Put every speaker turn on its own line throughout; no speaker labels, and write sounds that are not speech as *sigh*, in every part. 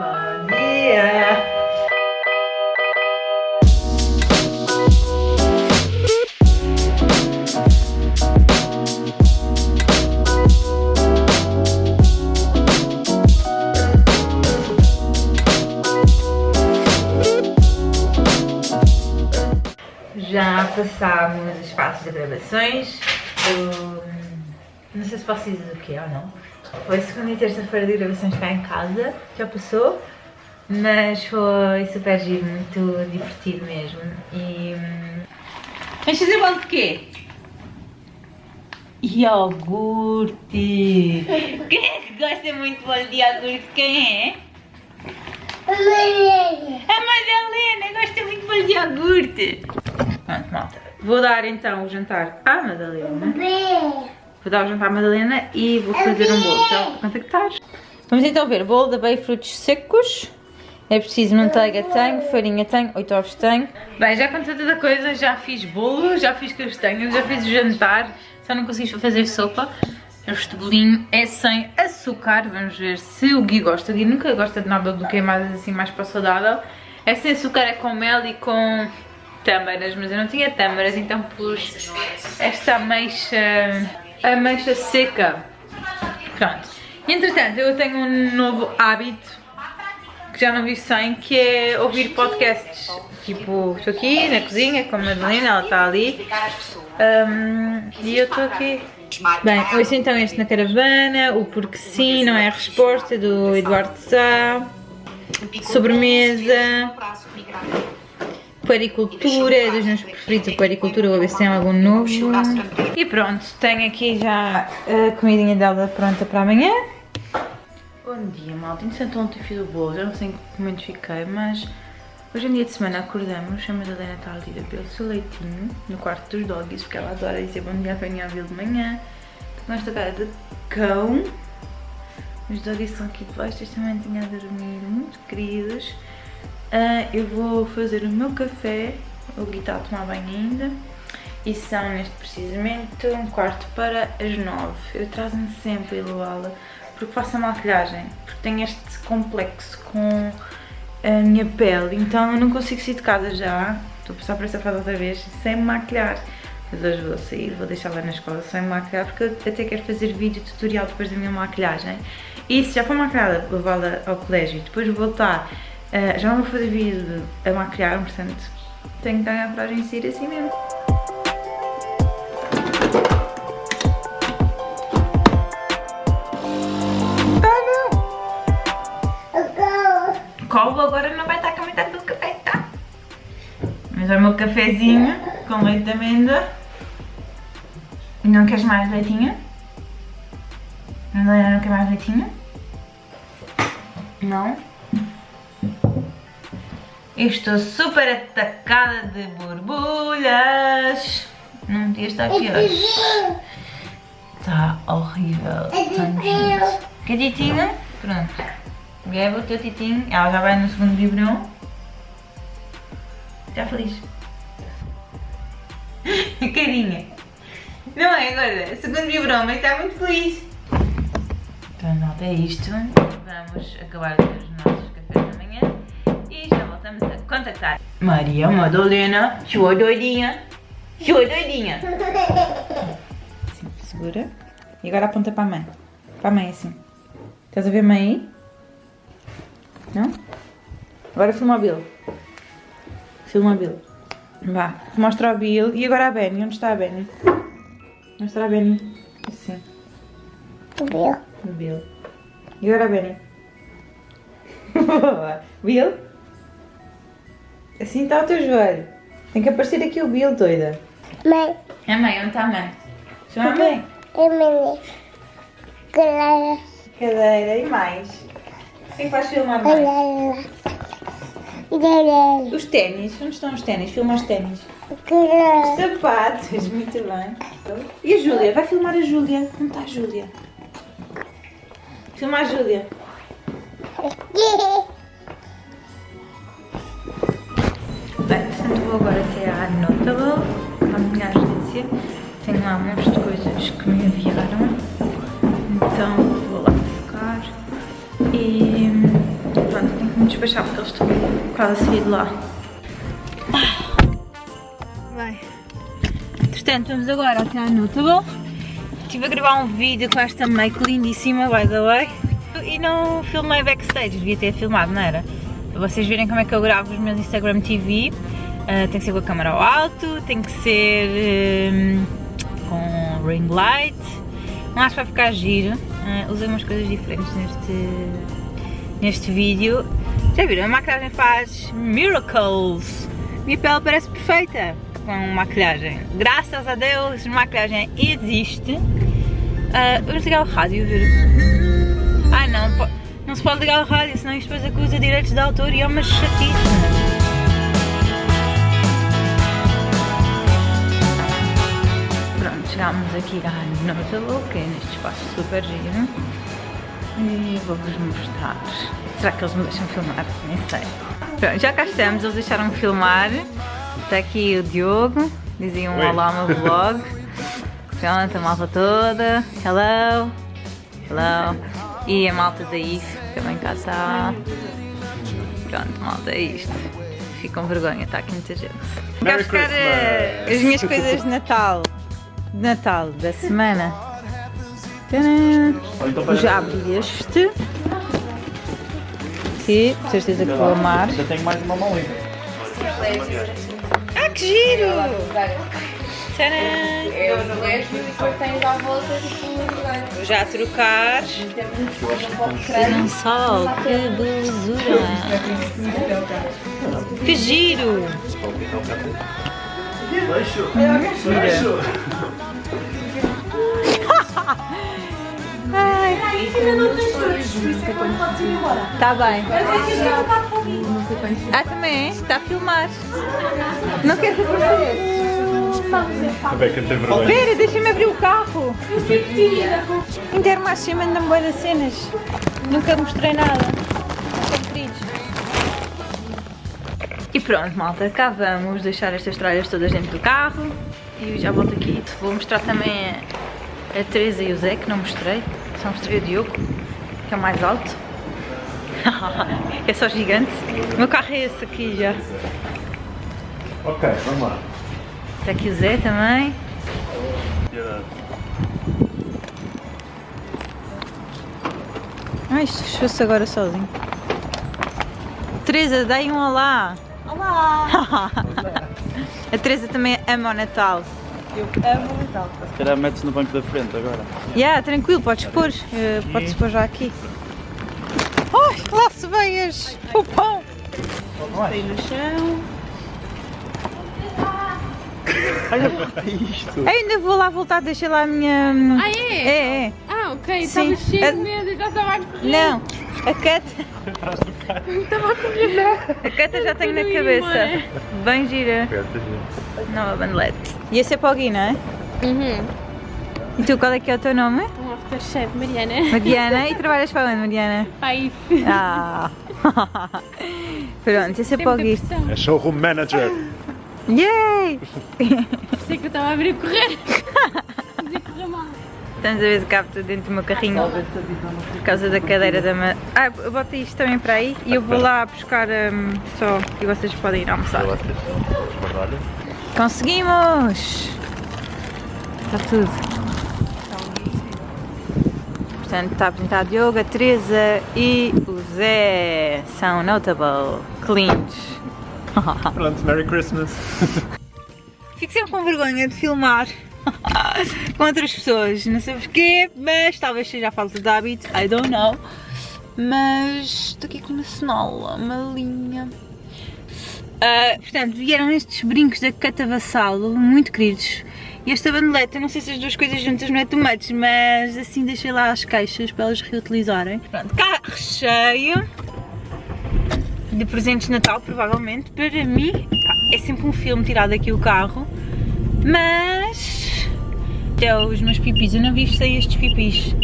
Dia! Já passámos as fases de gravações. Eu não sei se posso dizer o que é ou não. Foi segunda e terça-feira de gravações cá em casa, já passou, mas foi super giro, muito divertido mesmo. E. Vamos fazer bolo de quê? Iogurte! *laughs* Quem é que gosta muito de bolo de iogurte? Quem é? A Madalena gosta muito de bolo de iogurte! Pronto, malta. Vou dar então o jantar à Madalena. Vou dar o jantar à Madalena e vou fazer um bolo. Então, quanto é que estás? Vamos então ver. Bolo de abelha frutos secos. É preciso manteiga, tenho, farinha, tenho, 8 ovos, tenho. Bem, já com tanta coisa, já fiz bolo, já fiz castanhas, já fiz o jantar. Só não consegui fazer sopa. Este bolinho é sem açúcar. Vamos ver se o Gui gosta. O Gui nunca gosta de nada do que é mais assim, mais para saudável. É sem açúcar, é com mel e com tâmaras, mas eu não tinha tâmaras, então pus esta ameixa, ameixa seca. Pronto. Entretanto, eu tenho um novo hábito que já não vi sem, que é ouvir podcasts. Tipo, estou aqui na cozinha com a Madalena, ela está ali. Um, e eu estou aqui. Bem, ouço então este na caravana, o Porque Sim, não é a resposta, do Eduardo Sá. Sobremesa. Paricultura, é dos meus preferidos, paricultura, vou ver se tem algum novo. E pronto, tenho aqui já a comidinha dela pronta para amanhã. Bom dia, malta. Entretanto, ontem fiz o bolo, já não sei em que momento fiquei, mas hoje em dia de semana acordamos, a Madalena está ali a beber o seu leitinho no quarto dos doggies, porque ela adora dizer bom dia, venha a ver de manhã. Com esta cara de cão. Os doggies estão aqui debaixo desta mantinha a dormir, muito queridos. Uh, eu vou fazer o meu café, o Gui está a tomar banho ainda. E são neste precisamente um quarto para as nove. Eu trazo-me sempre a Luala porque faço a maquilhagem, porque tenho este complexo com a minha pele, então eu não consigo sair de casa já. Estou a passar por esta fase outra vez sem me maquilhar. Mas hoje vou sair, vou deixar lá na escola sem me maquilhar porque eu até quero fazer vídeo tutorial depois da minha maquilhagem. E se já for maquilhada, levá-la ao colégio e depois voltar Uh, já não vou fazer vídeo a maquilhar, portanto tenho que ganhar a coragem de sair assim mesmo. Colo agora não vai estar com a metade do café, tá? Mas é o meu cafezinho com leite de amêndoa. E não queres mais leitinho? Não, não quer mais leitinho? Não? Estou super atacada de borbulhas. Não podia estar aqui hoje. Está horrível. Está nojento. Quer titinho? Pronto. Bebe o teu titinho. Ela já vai no segundo biberon. Está feliz. *laughs* Carinha. Não é agora? Segundo biberon, mas está muito feliz. Então, nota é isto. Vamos acabar os nossos a contactar. Maria Madalena, sua doidinha, sua doidinha. Assim, *laughs* segura. E agora aponta para a mãe. Para a mãe assim. Estás a ver a mãe aí? Não? Agora filma o Bill. Filma o Bill. Vá, mostra o Bill. E agora a Benny. Onde está a Benny? Mostra a Benny. Assim.
O Bill.
O Bill. E agora a Benny. *laughs* Bill? Assim está o teu joelho. Tem que aparecer aqui o Bill, doida.
Mãe.
É mãe, onde está a mãe? Chama a mãe.
É mãe. Clara.
Cadeira e mais. O que é que vais filmar mais?
Clara.
Os ténis. Onde estão os ténis? Filma os ténis.
Clara.
Sapatos, muito bem. E a Júlia? Vai filmar a Júlia. Onde está a Júlia? Filma a Júlia. Vou agora até à Notable, à minha agência. Tenho lá um monte de coisas que me enviaram. Então vou lá ficar. E pronto, despachar porque eles estão quase a sair de lá. Bem, entretanto vamos agora até à Notable. Estive a gravar um vídeo com esta make lindíssima, by the way. E não filmei backstage, devia ter filmado, não era? Para vocês verem como é que eu gravo os meus Instagram TV. Uh, tem que ser com a câmera ao alto, tem que ser um, com ring light. Não acho que vai ficar giro. Uh, usei umas coisas diferentes neste, neste vídeo. Já viram? A maquilhagem faz miracles. Minha pele parece perfeita com maquilhagem. Graças a Deus, maquilhagem existe. Uh, vamos ligar o rádio ver. Ah não, não se pode ligar o rádio, senão isto depois acusa direitos de autor e é uma chatice. Chegámos aqui à Notable, que é neste espaço super giro. E vou-vos mostrar. Será que eles me deixam filmar? Nem sei. Pronto, já cá estamos, eles deixaram-me filmar. Está aqui o Diogo, diziam um olá ao meu vlog. *laughs* Pronto, a malta toda. Hello. Hello. E a malta da IF também cá está. Pronto, malta, é isto. Fico com vergonha, está aqui muita gente. Vou buscar uh, as minhas coisas de Natal Natal da semana. Tadã! Já abri este. Que, com certeza que vou amar.
Ainda tenho mais uma mão livre.
Ah, que giro!
Eu no leste e depois tens à volta tipo
já trocar. Não sol, que belezura! Que giro! Mentira! Ai. Tá bem. Ah, também é? Está a filmar. Não queres aparecer?
A Beca tem vergonha.
Pera, deixa-me abrir o carro. Intermarché manda-me boas das cenas. Nunca mostrei nada. São queridos. Pronto, malta, cá vamos deixar estas tralhas todas dentro do carro e já volto aqui. Vou mostrar também a Teresa e o Zé, que não mostrei. Só mostrei o Diogo, que é o mais alto. *laughs* é só gigante. O meu carro é esse aqui já.
Ok, vamos lá.
Está aqui o Zé também. Ai, isto fechou-se agora sozinho. Teresa, dá aí um olá.
Olá! *laughs*
A Teresa também ama o Natal.
Eu amo o Natal.
Se calhar metes no banco da frente agora.
Yeah, tranquilo, podes pôr. Uh, podes pôr já aqui. Ai, lá se veias! O pão!
Tem no chão.
Olha isto.
Eu ainda vou lá voltar, deixei lá a minha.
Ah, é?
É, é.
Ah, ok.
Sim.
Estava cheio
A-
de medo e já estava a correr.
Não, a Cata.
Estava a correr.
A Cata já tenho na cabeça. Bem gira. Nova bandelete. E esse é para o Gui, não é?
Uhum.
E tu, qual é que é o teu nome?
Um aftershave, Mariana.
Mariana. E *laughs* trabalhas para onde, Mariana?
Pai.
Ah! *laughs* Pronto, esse é para o Gui.
É showroom manager.
Yay!
Sei que eu estava a abrir a correr. *laughs*
Estamos a ver se cabe tudo dentro do meu carrinho por causa da cadeira da ma... Ah, eu boto isto também para aí e eu vou lá buscar hum, só e vocês podem ir almoçar. Conseguimos! Está tudo. Portanto, está apresentado o Diogo, a Teresa e o Zé. São notable, cleans. *laughs*
Pronto, Merry Christmas.
Fico sempre com vergonha de filmar *laughs* com outras pessoas, não sei porquê, mas talvez seja a falta de hábito, I don't know. Mas estou aqui com uma cenola, uma linha. Ah, portanto, vieram estes brincos da Catavassalo, muito queridos. E esta bandeleta, não sei se as duas coisas juntas não é much, mas assim deixei lá as caixas para elas reutilizarem. Pronto, carro cheio de presentes de Natal, provavelmente, para mim. É sempre um filme tirado aqui o carro, mas até os meus pipis, eu não vi sem estes pipis.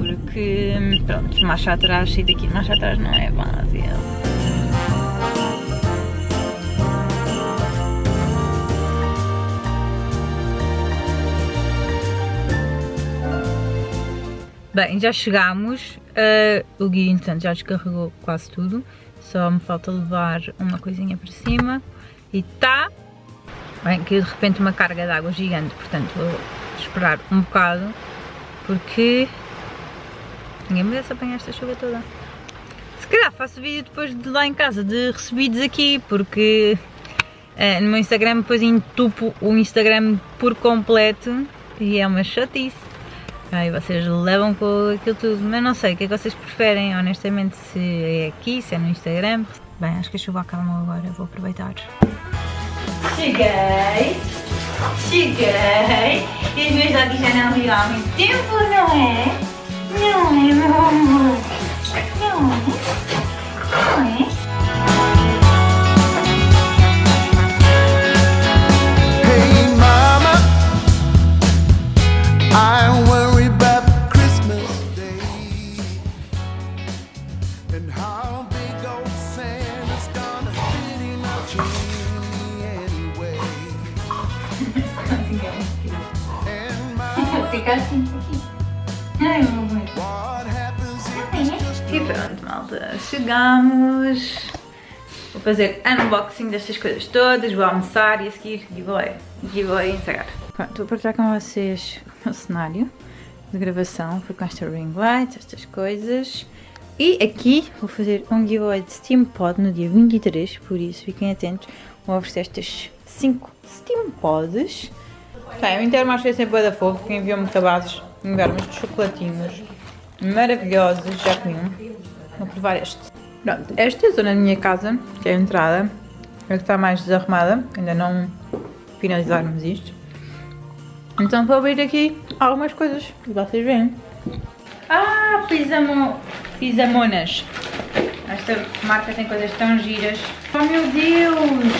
Porque, pronto, marcha atrás, sair daqui, marcha atrás não é base. Bem, já chegámos. Uh, o Gui, entretanto, já descarregou quase tudo. Só me falta levar uma coisinha para cima. E tá. Bem, que de repente uma carga de água gigante, portanto vou esperar um bocado. Porque ninguém merece apanhar esta chuva toda. Se calhar faço vídeo depois de lá em casa de recebidos aqui, porque uh, no meu Instagram depois entupo o Instagram por completo e é uma chatice. Aí vocês levam com aquilo tudo, mas não sei, o que é que vocês preferem, honestamente, se é aqui, se é no Instagram. Bem, acho que a chuva acalmou agora, vou aproveitar. Cheguei, cheguei, e os meus olhos já não viram há muito tempo, não é? Não é, meu amor? Não é? Não é?
Hey mama, I worry
malta, chegamos. Vou fazer unboxing destas coisas todas, vou almoçar e a seguir giveaway. Giveaway entregar. Pronto, vou partilhar com vocês o cenário de gravação. Foi com esta ring light, estas coisas. E aqui vou fazer um giveaway de Steam Pod no dia 23, por isso fiquem atentos. Vou oferecer estas 5 Steam Pods. Bem, o acho que é sempre da fogo, que enviou-me cabazes, enviaram-me chocolatinhos maravilhosos, já comi um. Vou provar este. Pronto, esta é a zona da minha casa, que é a entrada, é que está mais desarrumada, ainda não finalizarmos isto. Então vou abrir aqui algumas coisas, e vocês veem. Ah, pisamo, pisamonas. Esta marca tem coisas tão giras. Oh meu Deus!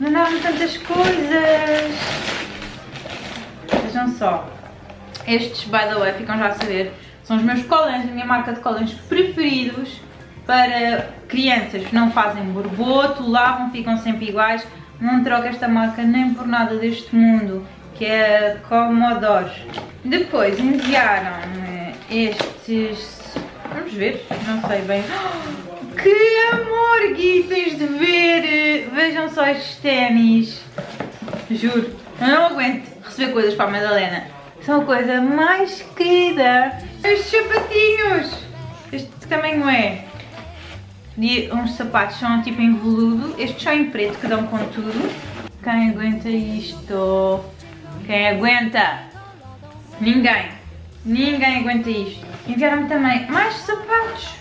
Mandaram tantas coisas! Vejam só. Estes, by the way, ficam já a saber, são os meus colãs, a minha marca de colãs preferidos para crianças que não fazem borboto, lavam, ficam sempre iguais. Não troco esta marca nem por nada deste mundo, que é Commodore. Depois enviaram-me estes... Vamos ver, não sei bem. *gasps* Que amor, Gui, tens de ver! Vejam só estes ténis. Juro, eu não aguento receber coisas para a Madalena. São a coisa mais querida. Estes sapatinhos. Este que tamanho é? Uns sapatos são tipo em veludo. Estes são em preto que dão com tudo. Quem aguenta isto? Quem aguenta? Ninguém. Ninguém aguenta isto. Enviaram-me também mais sapatos.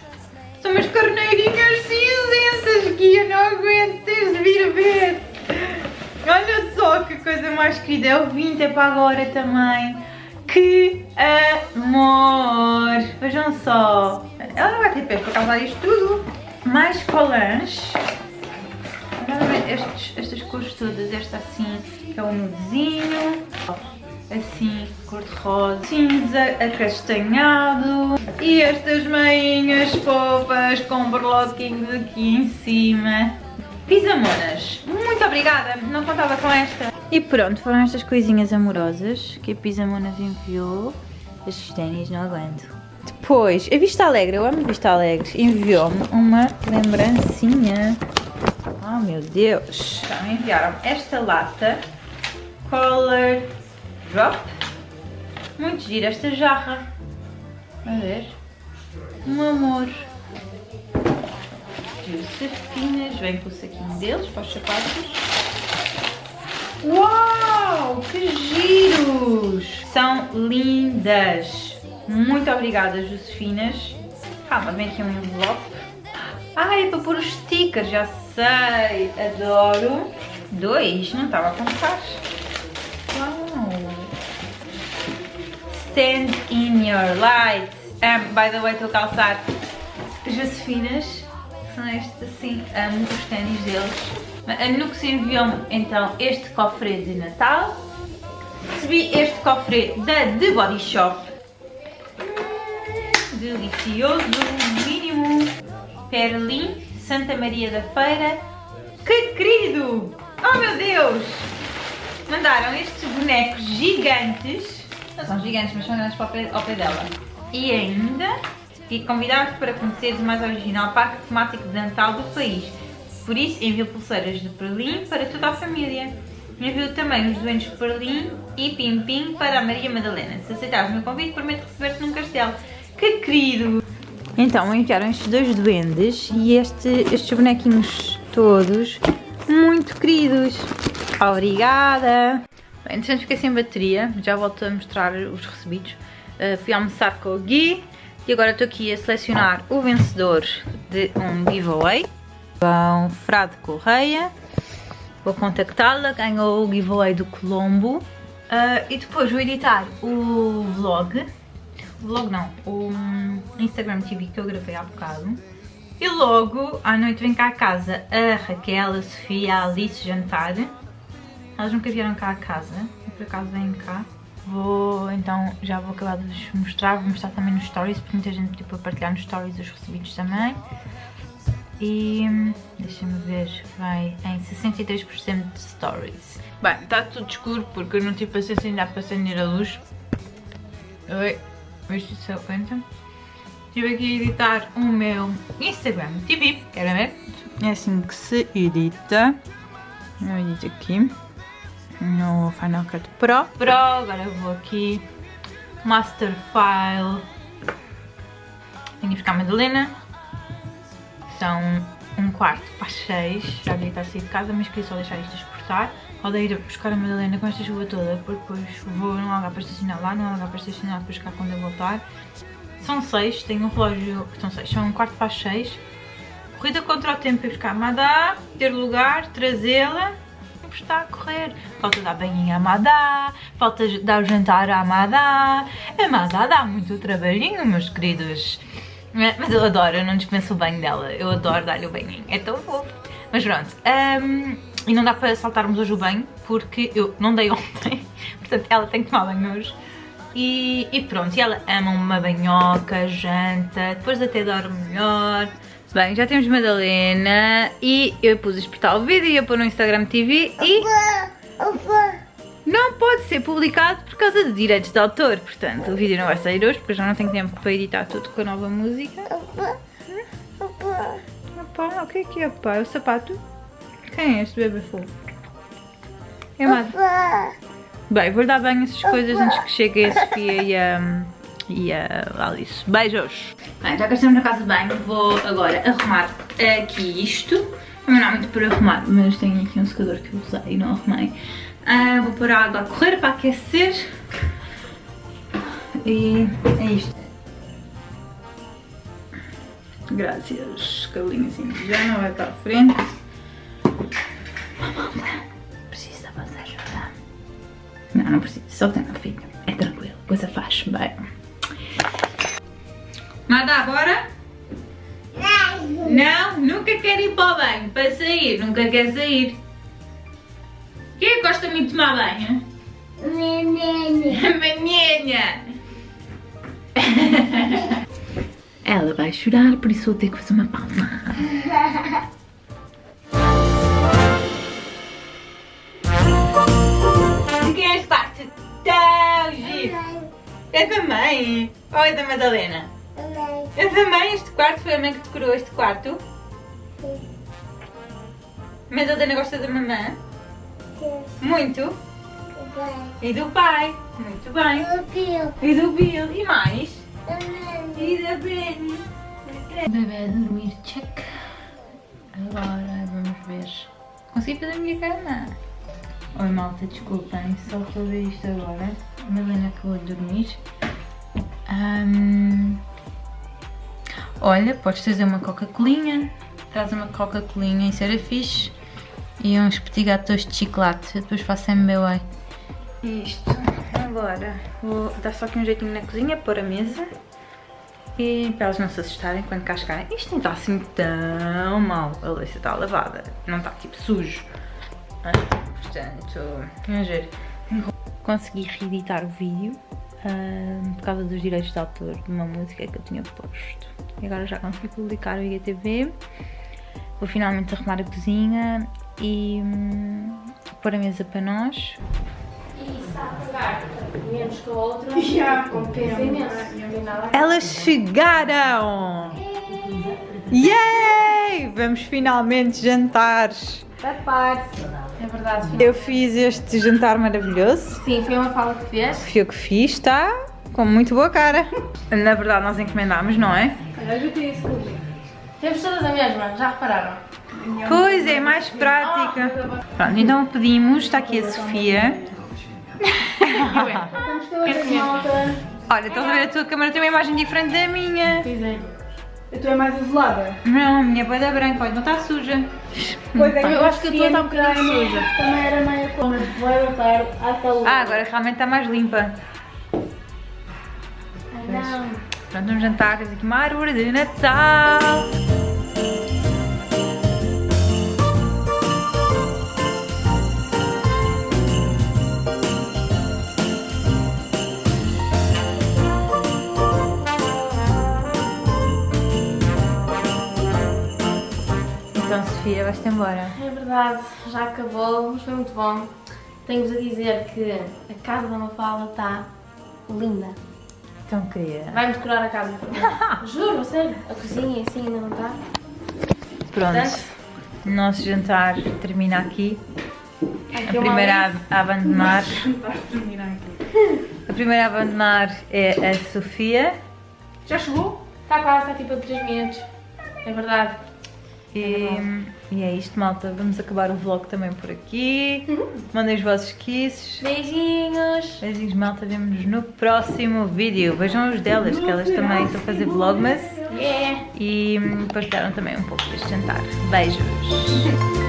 São umas carneirinhas cinzentas que eu não aguento. Tens de vir ver. Olha só que coisa mais querida, é o vinho é para agora também. Que amor! Vejam só. Ela não vai ter pés para causar isto tudo. Mais colãs. Estes, estas cores todas, esta assim, que é o nudezinho. Assim, cor de rosa, cinza, acastanhado. E estas meinhas fofas com berloquinhos aqui em cima. Pisamonas, muito obrigada, não contava com esta. E pronto, foram estas coisinhas amorosas que a Pisamonas enviou. Estes ténis não aguento. Depois, a Vista Alegre, eu amo Vista Alegre, enviou-me uma lembrancinha. Oh meu Deus! Então enviaram esta lata Color Drop. Muito gira esta jarra. A ver. Um amor. Josefinas, vem com o saquinho deles para os sapatos. Uau, que giros! São lindas. Muito obrigada, Josefinas. Calma, vem aqui um envelope. Ah, é para pôr os stickers, já sei. Adoro. Dois, não estava a contar. Uau. Stand in your light. Um, by the way, estou a calçar Josefinas são estes assim, amo os ténis deles. A Nux enviou-me então este cofre de Natal. Recebi este cofre da The Body Shop. Delicioso, mínimo. Perlim, Santa Maria da Feira. Que querido! Oh meu Deus! Mandaram estes bonecos gigantes. Não são gigantes, mas são grandes para o pé dela. E ainda e convidar-vos para conheceres o mais original parque temático dental do país. Por isso, envio pulseiras de Berlim para toda a família. Envio também os doentes de Berlim e Pim Pim para a Maria Madalena. Se aceitares o meu convite, prometo receber-te num castelo. Que querido! Então, enviaram estes dois duendes e este, estes bonequinhos todos muito queridos. Obrigada! Bem, entretanto fiquei sem bateria, já volto a mostrar os recebidos. Uh, fui almoçar com o Gui e agora estou aqui a selecionar o vencedor de um giveaway. João Frade Correia. Vou contactá-la, ganhou o giveaway do Colombo. Uh, e depois vou editar o vlog. O vlog não, o Instagram TV que eu gravei há bocado. E logo à noite vem cá a casa a Raquel, a Sofia, a Alice jantar. Elas nunca vieram cá a casa, por acaso vêm cá. Vou, então, já vou acabar de vos mostrar, vou mostrar também nos stories, porque muita gente pediu para partilhar nos stories os recebidos também. E deixa-me ver, vai em 63% de stories. Bem, está tudo escuro porque eu não tive paciência ainda para acender a luz. Oi, isto se aguenta. Estive aqui a editar o meu Instagram TV, querem ver? É assim que se edita. Eu edito aqui no Final Cut Pro. Pro, agora eu vou aqui, Master File. Tenho que buscar a Madalena. São um quarto para seis. Já devia estar a sair de casa, mas queria só deixar isto exportar. Roda ir buscar a Madalena com esta chuva toda, porque depois vou, não lugar para estacionar lá, não lugar para estacionar para buscar quando eu voltar. São seis, tenho um relógio, são seis, são um quarto para seis. Corrida contra o tempo para buscar a Madá, ter lugar, trazê-la está a correr. Falta dar banhinho à Madá, falta dar o jantar. A Madá dá muito trabalhinho, meus queridos. Mas eu adoro, eu não dispenso o banho dela. Eu adoro dar-lhe o banhinho, é tão fofo. Mas pronto, um, e não dá para saltarmos hoje o banho, porque eu não dei *laughs* ontem. Portanto, ela tem que tomar banho hoje. E, e pronto, e ela ama uma banhoca, janta, depois até dorme melhor. Bem, já temos Madalena e eu pus a exportar o vídeo e ia pôr no Instagram TV e não pode ser publicado por causa de direitos de autor, portanto o vídeo não vai sair hoje porque eu já não tenho tempo para editar tudo com a nova música. Opa, o que é que é, opa? É o sapato? Quem é este bebê fofo? É. Bem, vou dar bem essas coisas antes que chegue a Sofia e a e a Alice. Beijos! Bem, já que estamos na casa de banho, vou agora arrumar aqui isto. Não é muito para arrumar, mas tenho aqui um secador que eu usei e não arrumei. Uh, vou pôr a água a correr para aquecer. E é isto. Graças, cabelinho assim já não vai para a frente. Precisa ajuda. Não, não precisa, só tem a filha. É tranquilo, coisa faz bem. Nada agora? Não. Não? Nunca quer ir para o banho, para sair, nunca quer sair. Quem é que gosta muito de tomar banho?
Menina. *laughs*
Menina! *laughs* Ela vai chorar, por isso vou ter que fazer uma pausa. Quem é este quarto? Tão giro! É da mãe? Ou é da Madalena? É da mãe este quarto? Foi a mãe que decorou este quarto?
Sim.
Madalena gosta da mamã?
Sim.
Muito?
Vai.
E do pai? Muito bem.
Eu pio.
E do Bill? E mais?
Também.
E da Benny? Bebê a dormir, check. Agora vamos ver. Consegui fazer a minha cama. Oi malta, desculpem, só estou a ver isto agora. A Melena acabou de dormir. Ahm, olha, podes trazer uma Coca-Colinha. Traz uma Coca-Colinha, isso era fixe. E uns petit gâteaux de chocolate. Eu depois faço MBA. Isto. Agora vou dar só aqui um jeitinho na cozinha, pôr a mesa. E para elas não se assustarem quando cá chegarem. Isto nem está assim tão mal. A louça está lavada. Não está tipo sujo. Portanto, vamos ver. Consegui reeditar o vídeo ah, por causa dos direitos de autor de uma música que eu tinha posto. E agora já consegui publicar o IGTV. Vou finalmente arrumar a cozinha e hum, pôr a mesa para nós. E está a pegar
menos que a outra. *laughs* Já, compensa imenso. Ver.
Elas chegaram! Yay! Vamos finalmente jantar.
Prepare-se. É verdade, filha.
Eu fiz este jantar maravilhoso.
Sim, foi uma fala que fez.
Fui eu que fiz, está com muito boa cara. Na verdade, nós encomendámos, não é?
Olha, eu tenho isso comigo. Temos todas a mesma, já repararam?
Pois é, mais prática. Pronto, então pedimos, está aqui a Sofia. *laughs*
Malta.
Olha, estás a ver a tua câmera tem uma imagem diferente da minha.
Pois é.
A tua é mais azulada?
Não, a minha é da branca, olha, não está suja.
Pois é que
Eu acho que a tua está um bocadinho suja.
Também era meio como vai voltar à saúde.
Ah, agora realmente está mais limpa.
Não.
Pronto, vamos jantar, temos aqui uma árvore de Natal. Então, Sofia, vais-te embora.
É verdade, já acabou, mas foi muito bom. Tenho-vos a dizer que a casa da Mafala está linda.
Então, querida.
Vai-me decorar a casa. *laughs* Juro, sério. A cozinha assim ainda não está.
Pronto, o nosso jantar termina aqui. A primeira a abandonar. A primeira a abandonar é a Sofia.
Já chegou? Está quase, está tipo a 3 minutos. É verdade.
E, e é isto, malta. Vamos acabar o vlog também por aqui. Mandem os vossos kisses.
Beijinhos.
Beijinhos, malta. Vemo-nos no próximo vídeo. Vejam os delas, que elas também estão a fazer vlogmas.
Yeah.
E hum, partilharam também um pouco deste jantar. Beijos. *laughs*